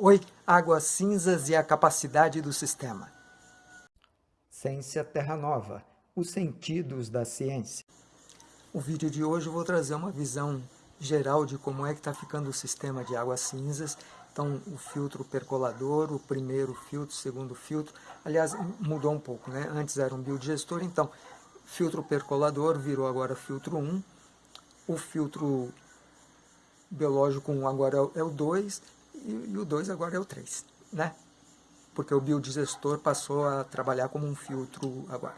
Oi, águas cinzas e a capacidade do sistema. Ciência Terra Nova, os sentidos da ciência. O vídeo de hoje eu vou trazer uma visão geral de como é que está ficando o sistema de águas cinzas. Então, o filtro percolador, o primeiro filtro, o segundo filtro. Aliás, mudou um pouco, né? Antes era um biodigestor, então, filtro percolador virou agora filtro 1. O filtro biológico 1 agora é o 2 e, e o 2 agora é o 3, né? Porque o biodigestor passou a trabalhar como um filtro agora.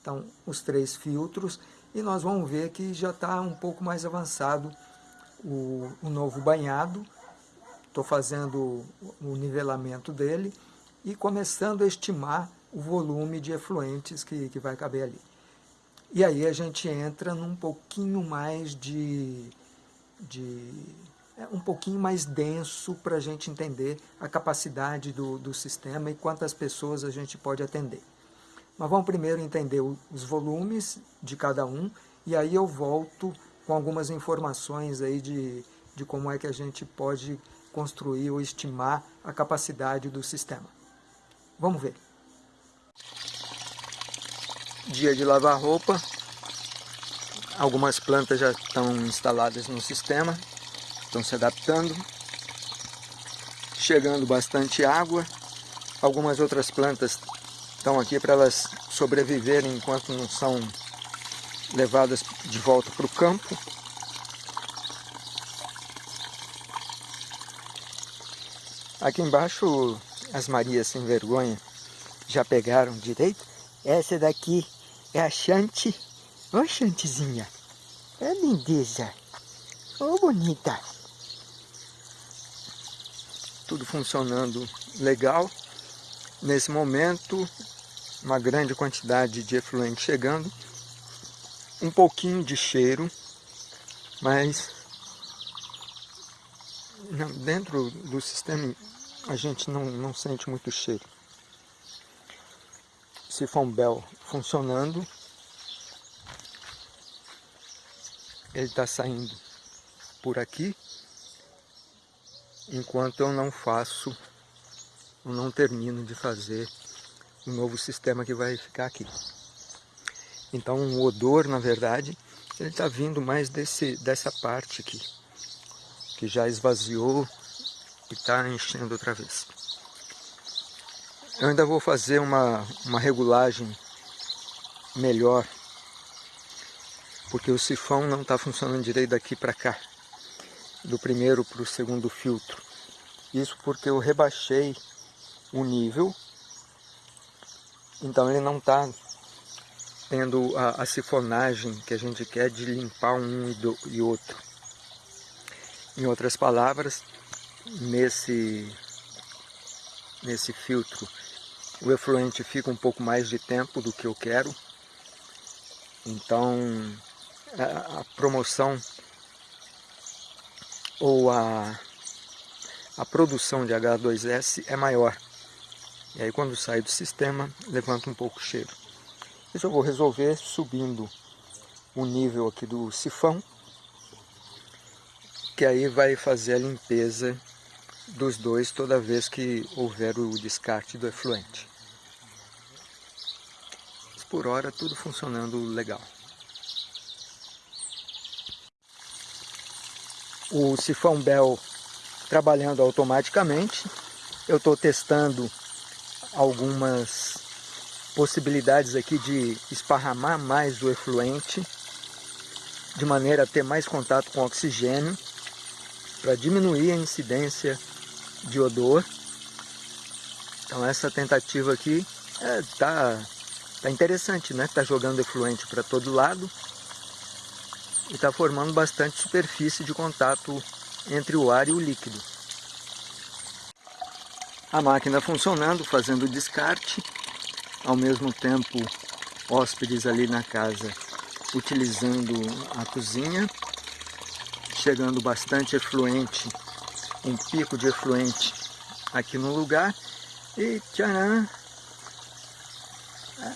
Então, os três filtros, e nós vamos ver que já está um pouco mais avançado o, o novo banhado. Estou fazendo o nivelamento dele e começando a estimar o volume de efluentes que, que vai caber ali. E aí a gente entra num pouquinho mais de, de um pouquinho mais denso para a gente entender a capacidade do, do sistema e quantas pessoas a gente pode atender. Mas vamos primeiro entender os volumes de cada um e aí eu volto com algumas informações aí de, de como é que a gente pode construir ou estimar a capacidade do sistema. Vamos ver. Dia de lavar roupa. Algumas plantas já estão instaladas no sistema estão se adaptando, chegando bastante água. Algumas outras plantas estão aqui para elas sobreviverem enquanto não são levadas de volta para o campo. Aqui embaixo as Marias sem vergonha já pegaram direito. Essa daqui é a Chante. Ô Chantezinha, é lindeza. Ô bonita tudo funcionando legal. Nesse momento, uma grande quantidade de efluente chegando, um pouquinho de cheiro, mas dentro do sistema a gente não, não sente muito cheiro. Sifão Bell funcionando, ele está saindo por aqui, enquanto eu não faço, eu não termino de fazer o novo sistema que vai ficar aqui. Então o odor, na verdade, ele está vindo mais desse, dessa parte aqui, que já esvaziou e está enchendo outra vez. Eu ainda vou fazer uma, uma regulagem melhor, porque o sifão não está funcionando direito daqui para cá do primeiro para o segundo filtro. Isso porque eu rebaixei o nível, então ele não está tendo a, a, sifonagem que a gente quer de limpar um e, do, e outro. Em outras palavras, nesse, nesse filtro o efluente fica um pouco mais de tempo do que eu quero, então a, a promoção ou a, a produção de H2S é maior. E aí quando sai do sistema, levanta um pouco o cheiro. Isso eu vou resolver subindo o nível aqui do sifão, que aí vai fazer a limpeza dos dois toda vez que houver o descarte do efluente. Mas por hora tudo funcionando legal. O sifão Bell trabalhando automaticamente. Eu estou testando algumas possibilidades aqui de esparramar mais o efluente, de maneira a ter mais contato com oxigênio, para diminuir a incidência de odor. Então essa tentativa aqui está é, tá, tá interessante, né? Está jogando efluente para todo lado e está formando bastante superfície de contato entre o ar e o líquido. A máquina funcionando, fazendo descarte, ao mesmo tempo hóspedes ali na casa utilizando a cozinha, chegando bastante efluente, um pico de efluente aqui no lugar e tcharam,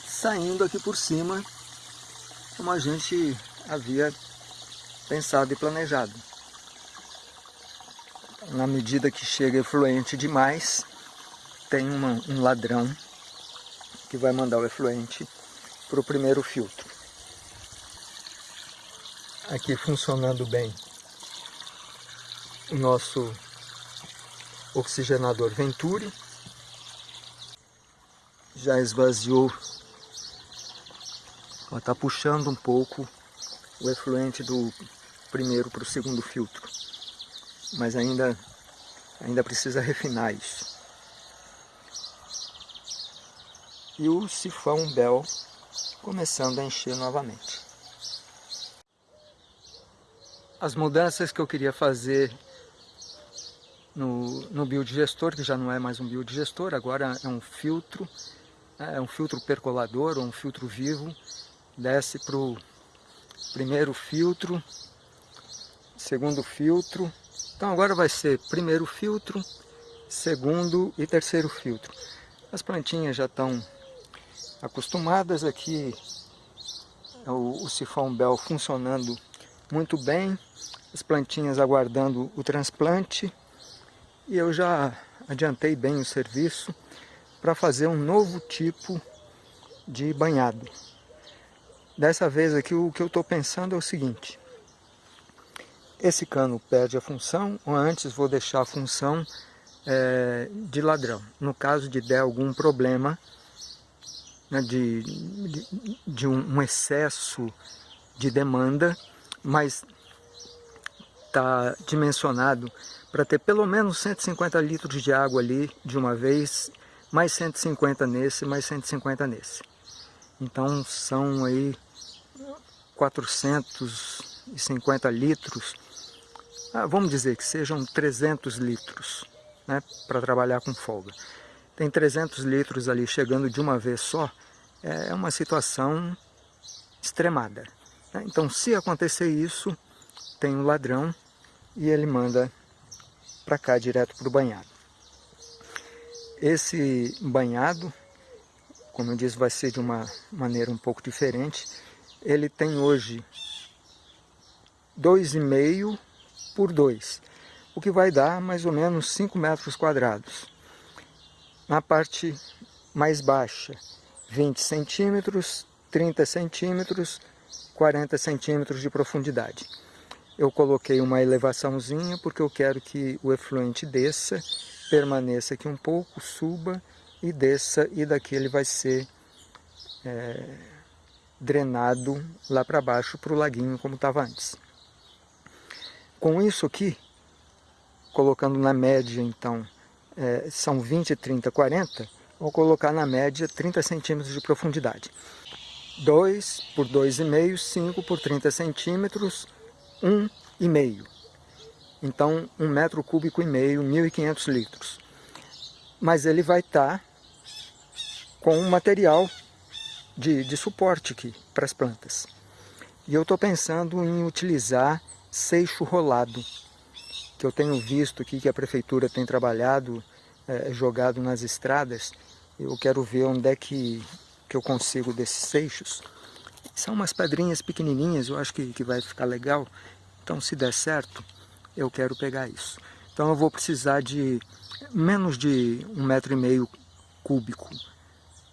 saindo aqui por cima como a gente havia pensado e planejado. na medida que chega efluente demais, tem uma, um ladrão que vai mandar o efluente para o primeiro filtro. Aqui funcionando bem o nosso oxigenador Venturi. Já esvaziou, está puxando um pouco o efluente do primeiro para o segundo filtro. Mas ainda, ainda precisa refinar isso. e o sifão Bell começando a encher novamente. As mudanças que eu queria fazer no, no biodigestor, que já não é mais um biodigestor, agora é um filtro, é um filtro percolador ou um filtro vivo, desce para o primeiro filtro, segundo filtro, então agora vai ser primeiro filtro, segundo e terceiro filtro. As plantinhas já estão acostumadas. Aqui é o, o sifão Bell funcionando muito bem, as plantinhas aguardando o transplante. E eu já adiantei bem o serviço para fazer um novo tipo de banhado. Dessa vez aqui o que eu estou pensando é o seguinte, esse cano perde a função, ou antes vou deixar a função é, de ladrão. No caso de der algum problema, né, de, de, de um, excesso de demanda, mas está dimensionado para ter pelo menos 150 litros de água ali de uma vez, mais 150 nesse, mais 150 nesse. Então são aí 450 litros, vamos dizer que sejam 300 litros, né, para trabalhar com folga tem 300 litros ali chegando de uma vez só, é uma situação extremada. Né? Então, se acontecer isso, tem um ladrão e ele manda para cá, direto para o banhado. Esse banhado, como eu disse, vai ser de uma maneira um pouco diferente. Ele tem hoje 2,5 por 2, o que vai dar mais ou menos 5 metros quadrados. Na parte mais baixa, 20 centímetros, 30 centímetros, 40 centímetros de profundidade. Eu coloquei uma elevaçãozinha porque eu quero que o efluente desça, permaneça aqui um pouco, suba e desça e daqui ele vai ser é, drenado lá para baixo para o laguinho como estava antes. Com isso aqui, colocando na média então é, são 20, 30, 40, vou colocar na média 30 centímetros de profundidade. 2 por 2,5, 5 por 30 centímetros, 1,5. Então, 1 metro cúbico e meio, 1.500 litros. Mas ele vai estar tá com um material de, de suporte aqui para as plantas. E eu estou pensando em utilizar seixo rolado que eu tenho visto aqui que a prefeitura tem trabalhado, é, jogado nas estradas, eu quero ver onde é que, que eu consigo desses seixos. São umas pedrinhas pequenininhas, eu acho que, que vai ficar legal. Então, se der certo, eu quero pegar isso. Então, eu vou precisar de menos de um metro e meio cúbico,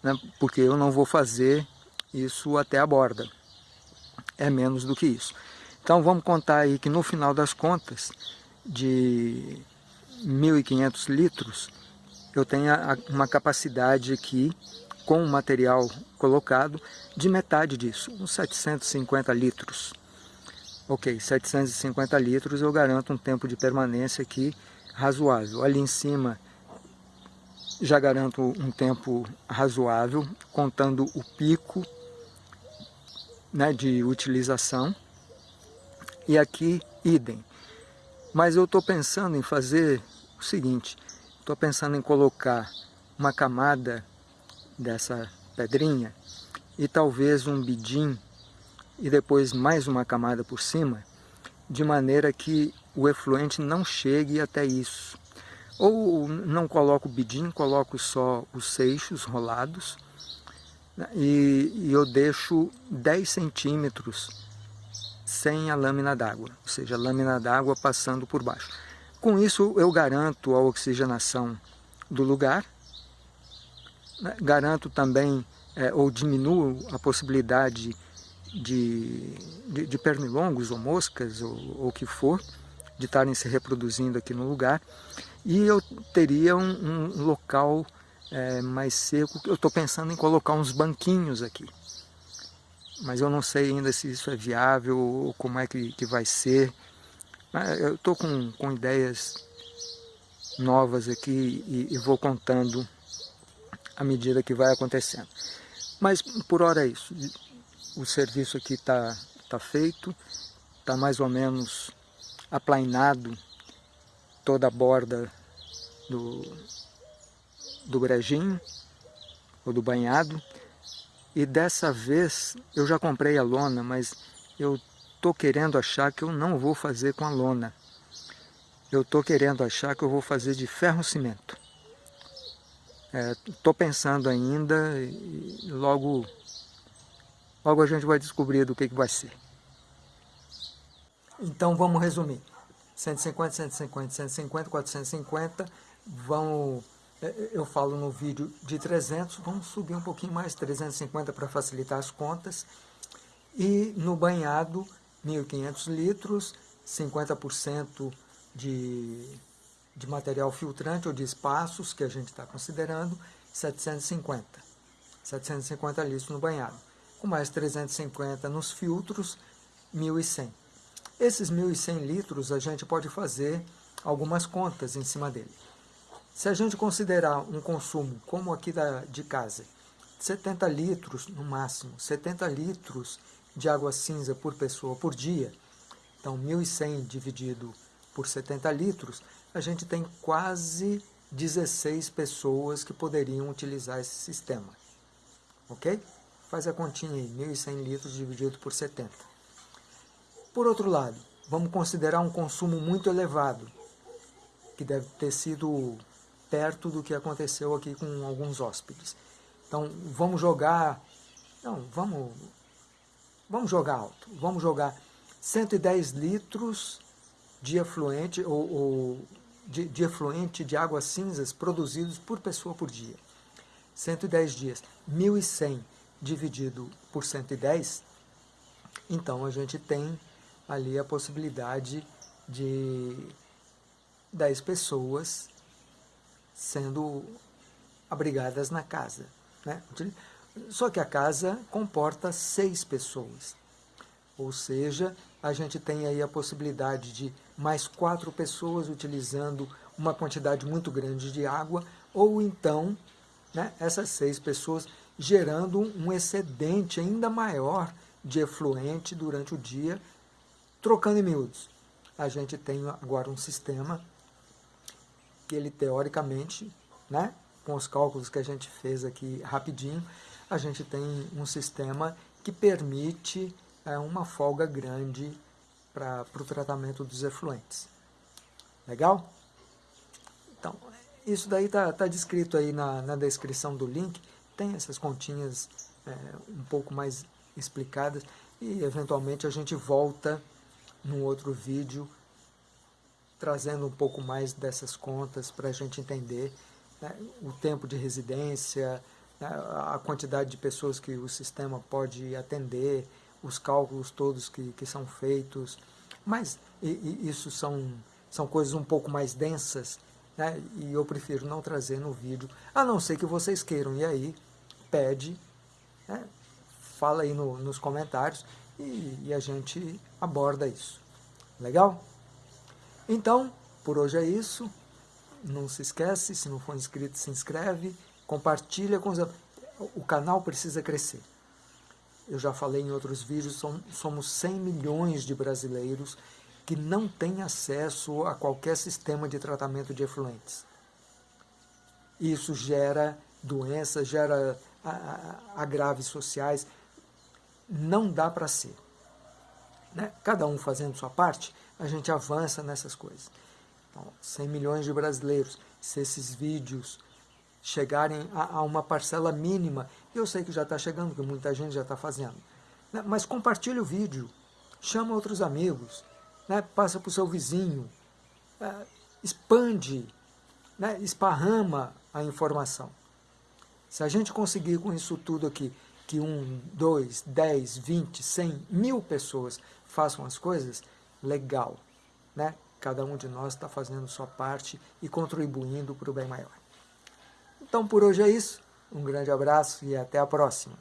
né? porque eu não vou fazer isso até a borda. É menos do que isso. Então, vamos contar aí que no final das contas, de 1.500 litros, eu tenho uma capacidade aqui, com o material colocado, de metade disso, uns 750 litros. Ok, 750 litros eu garanto um tempo de permanência aqui razoável. Ali em cima já garanto um tempo razoável, contando o pico né, de utilização. E aqui, idem. Mas eu estou pensando em fazer o seguinte, estou pensando em colocar uma camada dessa pedrinha e talvez um bidim e depois mais uma camada por cima, de maneira que o efluente não chegue até isso. Ou não coloco o bidim, coloco só os seixos rolados né, e, e eu deixo 10 centímetros sem a lâmina d'água, ou seja, a lâmina d'água passando por baixo. Com isso eu garanto a oxigenação do lugar, né? garanto também é, ou diminuo a possibilidade de, de, de pernilongos ou moscas ou o que for, de estarem se reproduzindo aqui no lugar, e eu teria um, um local é, mais seco, eu estou pensando em colocar uns banquinhos aqui, mas eu não sei ainda se isso é viável ou como é que, que vai ser, eu estou com, com ideias novas aqui e, e vou contando à medida que vai acontecendo. Mas por hora é isso. O serviço aqui está tá feito, está mais ou menos aplainado toda a borda do, do brejinho, ou do banhado. E dessa vez eu já comprei a lona, mas eu estou querendo achar que eu não vou fazer com a lona. Eu estou querendo achar que eu vou fazer de ferro-cimento. Estou é, pensando ainda e logo, logo a gente vai descobrir do que, que vai ser. Então vamos resumir. 150, 150, 150, 450, vão, eu falo no vídeo de 300, vamos subir um pouquinho mais, 350 para facilitar as contas. E no banhado, 1.500 litros, 50% de, de material filtrante ou de espaços que a gente está considerando, 750. 750 litros no banhado. Com mais 350 nos filtros, 1.100. Esses 1.100 litros a gente pode fazer algumas contas em cima dele. Se a gente considerar um consumo, como aqui da, de casa, 70 litros no máximo, 70 litros de água cinza por pessoa por dia, então 1.100 dividido por 70 litros, a gente tem quase 16 pessoas que poderiam utilizar esse sistema. Ok? Faz a continha aí, 1.100 litros dividido por 70. Por outro lado, vamos considerar um consumo muito elevado, que deve ter sido perto do que aconteceu aqui com alguns hóspedes. Então, vamos jogar... Não, vamos, vamos jogar alto. Vamos jogar 110 litros de efluente, ou, ou de, de efluente de águas cinzas produzidos por pessoa por dia. 110 dias. 1.100 dividido por 110, então a gente tem ali a possibilidade de 10 pessoas sendo abrigadas na casa. Né? Só que a casa comporta seis pessoas. Ou seja, a gente tem aí a possibilidade de mais quatro pessoas utilizando uma quantidade muito grande de água, ou então né, essas seis pessoas gerando um excedente ainda maior de efluente durante o dia Trocando em miúdos, a gente tem agora um sistema que ele teoricamente, né, com os cálculos que a gente fez aqui rapidinho, a gente tem um sistema que permite é, uma folga grande para o tratamento dos efluentes. Legal? Então, isso daí está tá descrito aí na, na descrição do link, tem essas continhas é, um pouco mais explicadas e eventualmente a gente volta num outro vídeo, trazendo um pouco mais dessas contas para a gente entender né, o tempo de residência, né, a quantidade de pessoas que o sistema pode atender, os cálculos todos que, que são feitos, mas e, e isso são, são coisas um pouco mais densas, né, e eu prefiro não trazer no vídeo, a não ser que vocês queiram, e aí pede, né, fala aí no, nos comentários, e, e a gente aborda isso. Legal? Então, por hoje é isso. Não se esquece, se não for inscrito, se inscreve, compartilha com os... O canal precisa crescer. Eu já falei em outros vídeos, somos 100 milhões de brasileiros que não têm acesso a qualquer sistema de tratamento de efluentes. Isso gera doenças, gera agraves sociais, não dá para ser. Né? Cada um fazendo sua parte, a gente avança nessas coisas. Então, 100 milhões de brasileiros, se esses vídeos chegarem a, a uma parcela mínima, eu sei que já está chegando, que muita gente já está fazendo, né? mas compartilhe o vídeo, chama outros amigos, né? passa para o seu vizinho, é, expande, né, esparrama a informação. Se a gente conseguir com isso tudo aqui, que um, dois, dez, vinte, cem, mil pessoas façam as coisas, legal. Né? Cada um de nós está fazendo sua parte e contribuindo para o bem maior. Então por hoje é isso. Um grande abraço e até a próxima.